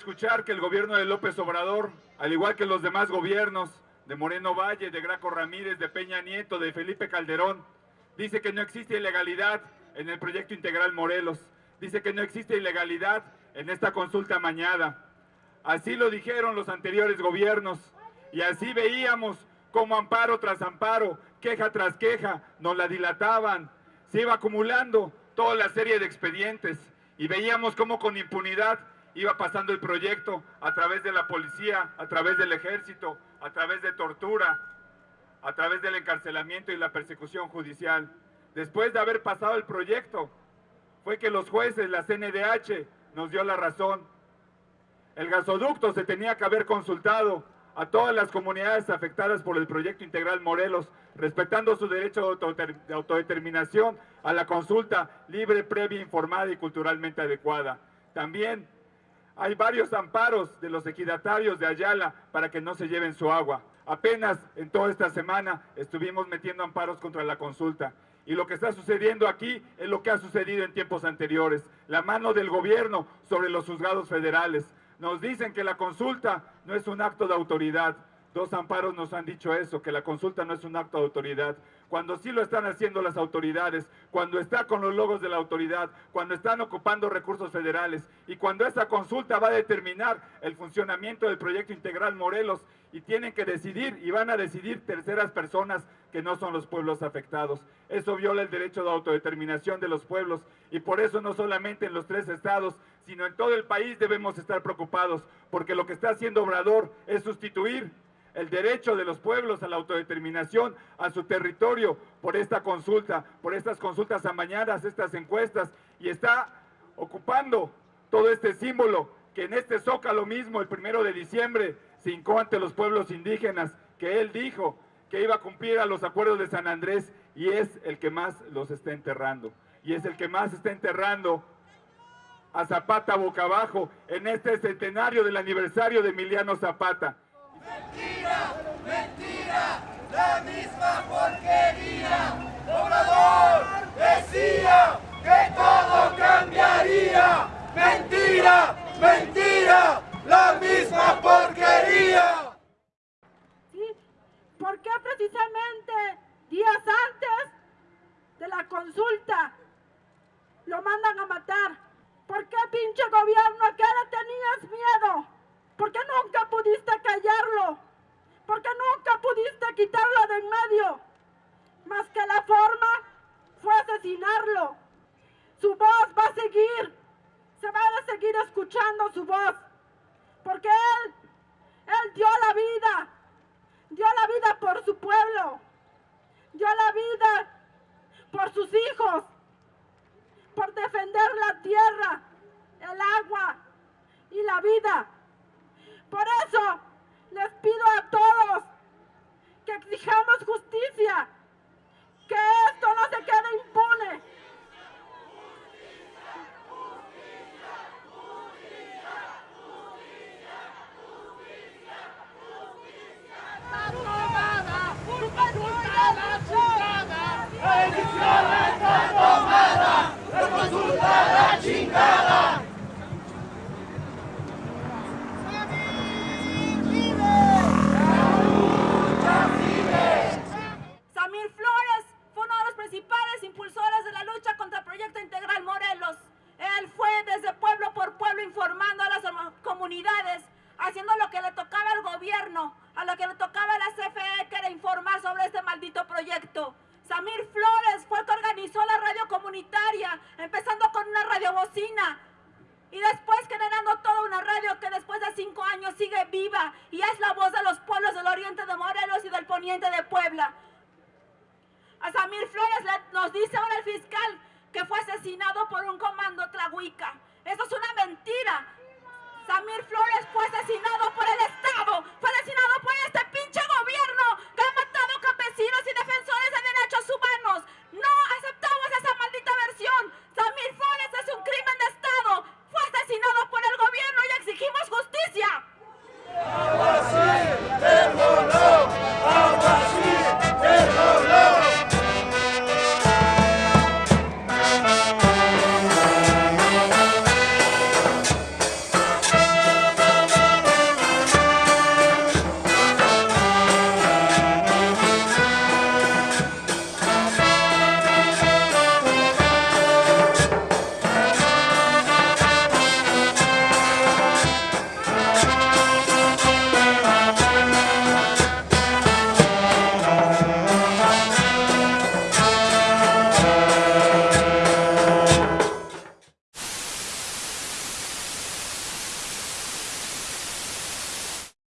recordar que el gobierno de López Obrador, al igual que los demás gobiernos de Moreno Valle, de Graco Ramírez, de Peña Nieto, de Felipe Calderón, dice que no existe ilegalidad en el proyecto integral Morelos, dice que no existe ilegalidad en esta consulta mañana. Así lo dijeron los anteriores gobiernos y así veíamos como amparo tras amparo, queja tras queja, nos la dilataban, se iba acumulando toda la serie de expedientes y veíamos cómo con impunidad iba pasando el proyecto a través de la policía, a través del ejército, a través de tortura, a través del encarcelamiento y la persecución judicial. Después de haber pasado el proyecto, fue que los jueces, la CNDH, nos dio la razón. El gasoducto se tenía que haber consultado a todas las comunidades afectadas por el proyecto integral Morelos, respetando su derecho de autodeterminación a la consulta libre, previa, informada y culturalmente adecuada. También hay varios amparos de los equidatarios de Ayala para que no se lleven su agua. Apenas en toda esta semana estuvimos metiendo amparos contra la consulta. Y lo que está sucediendo aquí es lo que ha sucedido en tiempos anteriores. La mano del gobierno sobre los juzgados federales. Nos dicen que la consulta no es un acto de autoridad. Dos amparos nos han dicho eso, que la consulta no es un acto de autoridad. Cuando sí lo están haciendo las autoridades, cuando está con los logos de la autoridad, cuando están ocupando recursos federales y cuando esa consulta va a determinar el funcionamiento del proyecto integral Morelos y tienen que decidir y van a decidir terceras personas que no son los pueblos afectados. Eso viola el derecho de autodeterminación de los pueblos y por eso no solamente en los tres estados, sino en todo el país debemos estar preocupados, porque lo que está haciendo Obrador es sustituir el derecho de los pueblos a la autodeterminación, a su territorio, por esta consulta, por estas consultas amañadas, estas encuestas, y está ocupando todo este símbolo que en este zócalo mismo, el primero de diciembre, se hincó ante los pueblos indígenas, que él dijo que iba a cumplir a los acuerdos de San Andrés, y es el que más los está enterrando, y es el que más está enterrando a Zapata boca abajo en este centenario del aniversario de Emiliano Zapata. Mentira, la misma porquería. Obrador decía que todo cambiaría. Mentira, mentira, la misma porquería. ¿Sí? ¿Por qué precisamente días antes de la consulta lo mandan a matar? ¿Por qué pinche gobierno a qué le tenías miedo? ¿Por qué nunca pudiste callarlo? ¿Por qué nunca pudiste quitarlo de en medio? Más que la forma fue asesinarlo. Su voz va a seguir. Se va a seguir escuchando su voz. Porque él, él dio la vida. Dio la vida por su pueblo. Dio la vida por sus hijos. Por defender la tierra, el agua y la vida. Por eso Cinco años sigue viva y es la voz de los pueblos del oriente de Morelos y del poniente de Puebla. A Samir Flores nos dice ahora el fiscal que fue asesinado por un comando tlahuica. Eso es una mentira. Samir Flores fue asesinado por el Estado